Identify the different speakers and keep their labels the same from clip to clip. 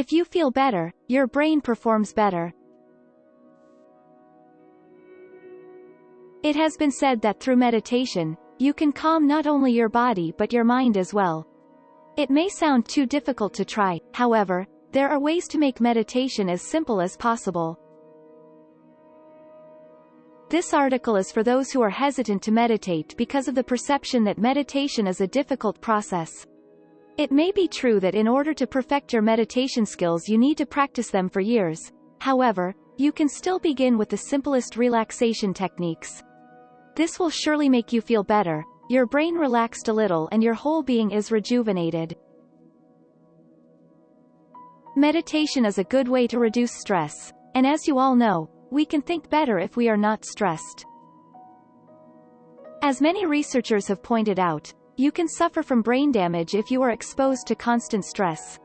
Speaker 1: If you feel better, your brain performs better. It has been said that through meditation, you can calm not only your body but your mind as well. It may sound too difficult to try, however, there are ways to make meditation as simple as possible. This article is for those who are hesitant to meditate because of the perception that meditation is a difficult process. It may be true that in order to perfect your meditation skills you need to practice them for years. However, you can still begin with the simplest relaxation techniques. This will surely make you feel better, your brain relaxed a little and your whole being is rejuvenated. Meditation is a good way to reduce stress, and as you all know, we can think better if we are not stressed. As many researchers have pointed out, you can suffer from brain damage if you are exposed to constant stress.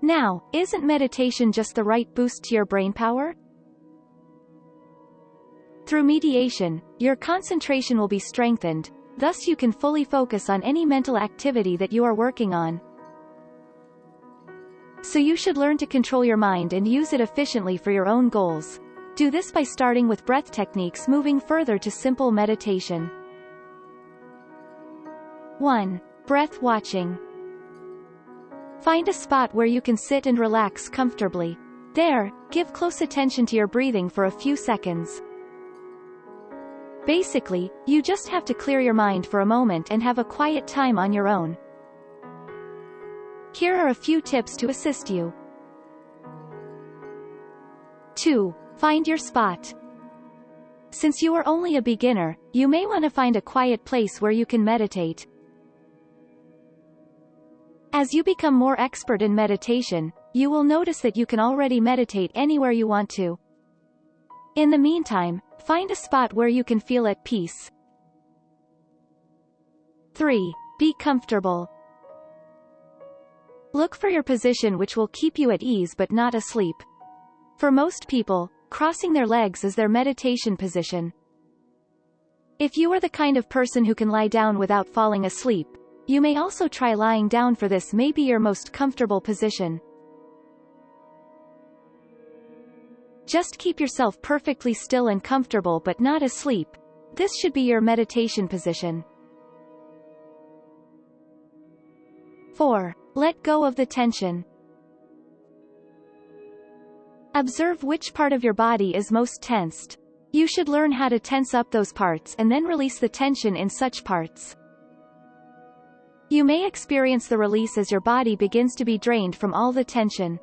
Speaker 1: Now, isn't meditation just the right boost to your brain power? Through mediation, your concentration will be strengthened, thus you can fully focus on any mental activity that you are working on. So you should learn to control your mind and use it efficiently for your own goals. Do this by starting with breath techniques moving further to simple meditation. 1. Breath watching. Find a spot where you can sit and relax comfortably. There, give close attention to your breathing for a few seconds. Basically, you just have to clear your mind for a moment and have a quiet time on your own. Here are a few tips to assist you. 2. Find your spot. Since you are only a beginner, you may want to find a quiet place where you can meditate. As you become more expert in meditation, you will notice that you can already meditate anywhere you want to. In the meantime, find a spot where you can feel at peace. 3. Be comfortable. Look for your position which will keep you at ease but not asleep. For most people, crossing their legs is their meditation position. If you are the kind of person who can lie down without falling asleep, you may also try lying down for this may be your most comfortable position. Just keep yourself perfectly still and comfortable but not asleep. This should be your meditation position. 4. Let go of the tension. Observe which part of your body is most tensed. You should learn how to tense up those parts and then release the tension in such parts. You may experience the release as your body begins to be drained from all the tension.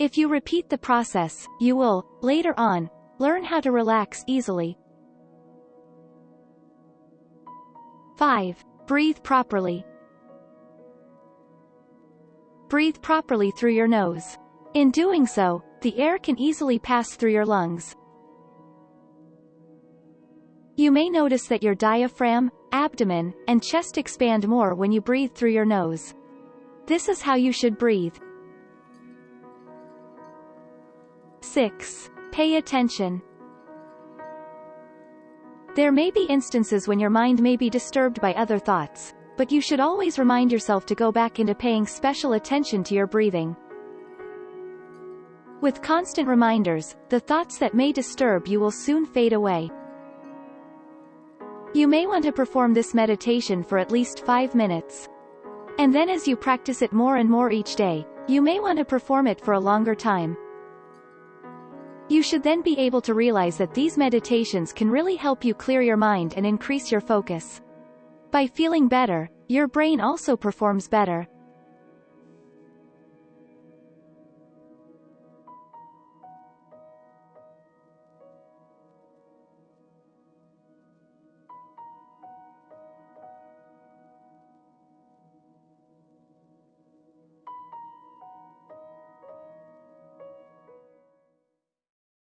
Speaker 1: If you repeat the process, you will, later on, learn how to relax easily. 5. Breathe properly. Breathe properly through your nose. In doing so, the air can easily pass through your lungs. You may notice that your diaphragm, abdomen, and chest expand more when you breathe through your nose. This is how you should breathe. 6. Pay attention. There may be instances when your mind may be disturbed by other thoughts, but you should always remind yourself to go back into paying special attention to your breathing. With constant reminders, the thoughts that may disturb you will soon fade away. You may want to perform this meditation for at least 5 minutes. And then as you practice it more and more each day, you may want to perform it for a longer time. You should then be able to realize that these meditations can really help you clear your mind and increase your focus. By feeling better, your brain also performs better.